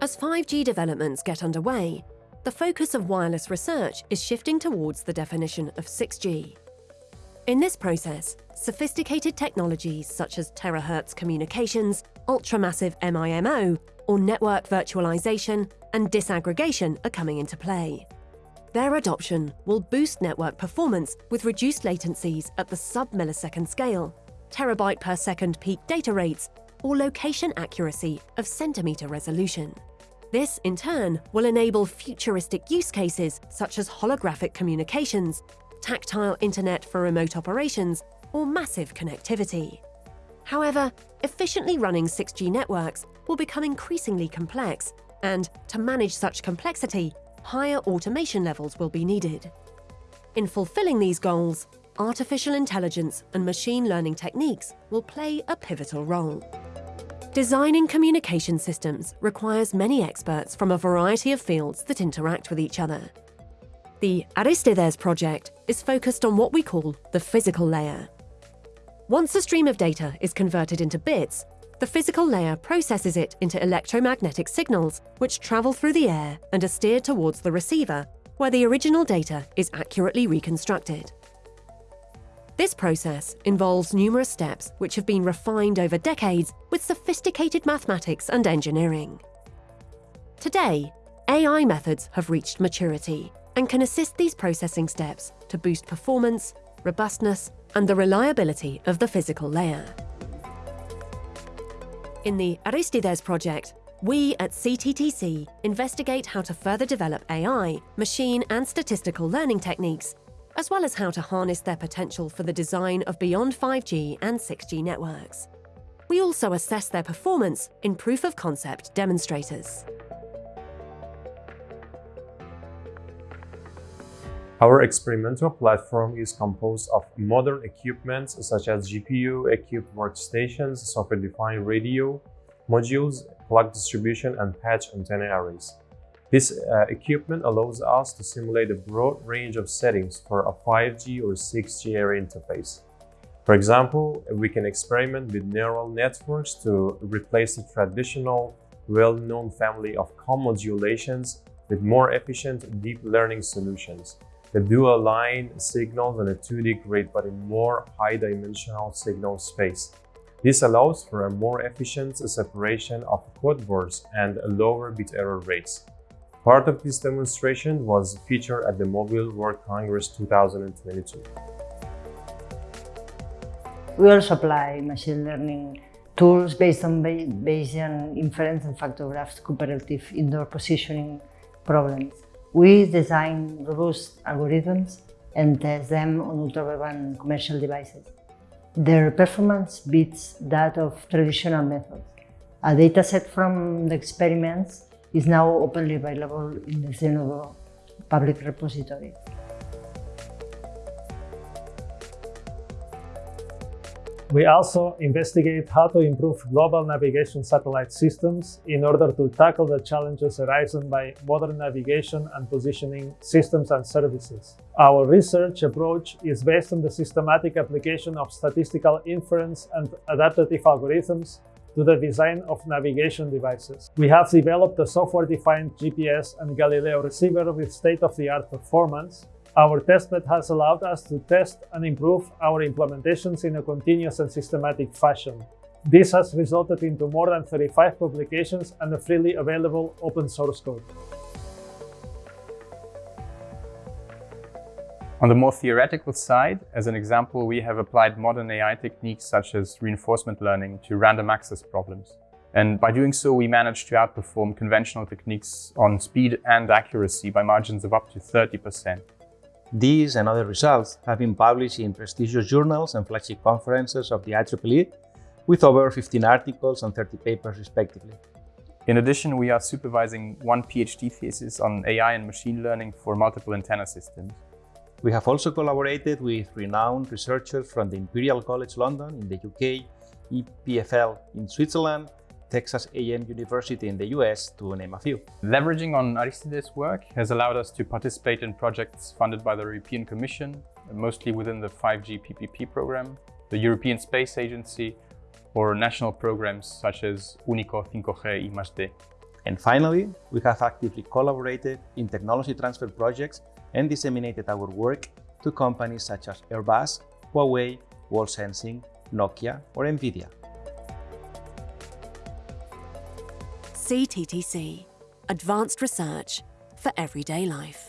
As 5G developments get underway, the focus of wireless research is shifting towards the definition of 6G. In this process, sophisticated technologies such as terahertz communications, ultramassive MIMO, or network virtualization and disaggregation are coming into play. Their adoption will boost network performance with reduced latencies at the sub-millisecond scale, terabyte per second peak data rates, or location accuracy of centimetre resolution. This, in turn, will enable futuristic use cases such as holographic communications, tactile internet for remote operations, or massive connectivity. However, efficiently running 6G networks will become increasingly complex, and to manage such complexity, higher automation levels will be needed. In fulfilling these goals, artificial intelligence and machine learning techniques will play a pivotal role. Designing communication systems requires many experts from a variety of fields that interact with each other. The Aristides project is focused on what we call the physical layer. Once a stream of data is converted into bits, the physical layer processes it into electromagnetic signals, which travel through the air and are steered towards the receiver, where the original data is accurately reconstructed. This process involves numerous steps which have been refined over decades with sophisticated mathematics and engineering. Today, AI methods have reached maturity and can assist these processing steps to boost performance, robustness, and the reliability of the physical layer. In the Aristides project, we at CTTC investigate how to further develop AI, machine and statistical learning techniques as well as how to harness their potential for the design of beyond 5G and 6G networks. We also assess their performance in proof-of-concept demonstrators. Our experimental platform is composed of modern equipment such as GPU-equipped workstations, software-defined radio, modules, clock distribution, and patch antenna arrays. This uh, equipment allows us to simulate a broad range of settings for a 5G or 6G air interface. For example, we can experiment with neural networks to replace the traditional, well-known family of QAM modulations with more efficient deep learning solutions that do align signals on a 2D grid but in more high-dimensional signal space. This allows for a more efficient separation of code words and lower bit error rates. Part of this demonstration was featured at the Mobile World Congress 2022. We also apply machine learning tools based on Bayesian inference and factor graphs to cooperative indoor positioning problems. We design robust algorithms and test them on ultra-broadband commercial devices. Their performance beats that of traditional methods. A dataset from the experiments is now openly available in the Zenodo public repository. We also investigate how to improve global navigation satellite systems in order to tackle the challenges arising by modern navigation and positioning systems and services. Our research approach is based on the systematic application of statistical inference and adaptive algorithms to the design of navigation devices. We have developed a software-defined GPS and Galileo receiver with state-of-the-art performance. Our testbed has allowed us to test and improve our implementations in a continuous and systematic fashion. This has resulted into more than 35 publications and a freely available open source code. On the more theoretical side, as an example, we have applied modern AI techniques such as reinforcement learning to random access problems. And by doing so, we managed to outperform conventional techniques on speed and accuracy by margins of up to 30%. These and other results have been published in prestigious journals and flagship conferences of the IEEE, with over 15 articles and 30 papers respectively. In addition, we are supervising one PhD thesis on AI and machine learning for multiple antenna systems. We have also collaborated with renowned researchers from the Imperial College London in the UK, EPFL in Switzerland, Texas A&M University in the US, to name a few. Leveraging on Aristides' work has allowed us to participate in projects funded by the European Commission, mostly within the 5G PPP program, the European Space Agency, or national programs such as Unico 5G I+D. And finally, we have actively collaborated in technology transfer projects and disseminated our work to companies such as Airbus, Huawei, Wall Sensing, Nokia, or NVIDIA. CTTC, advanced research for everyday life.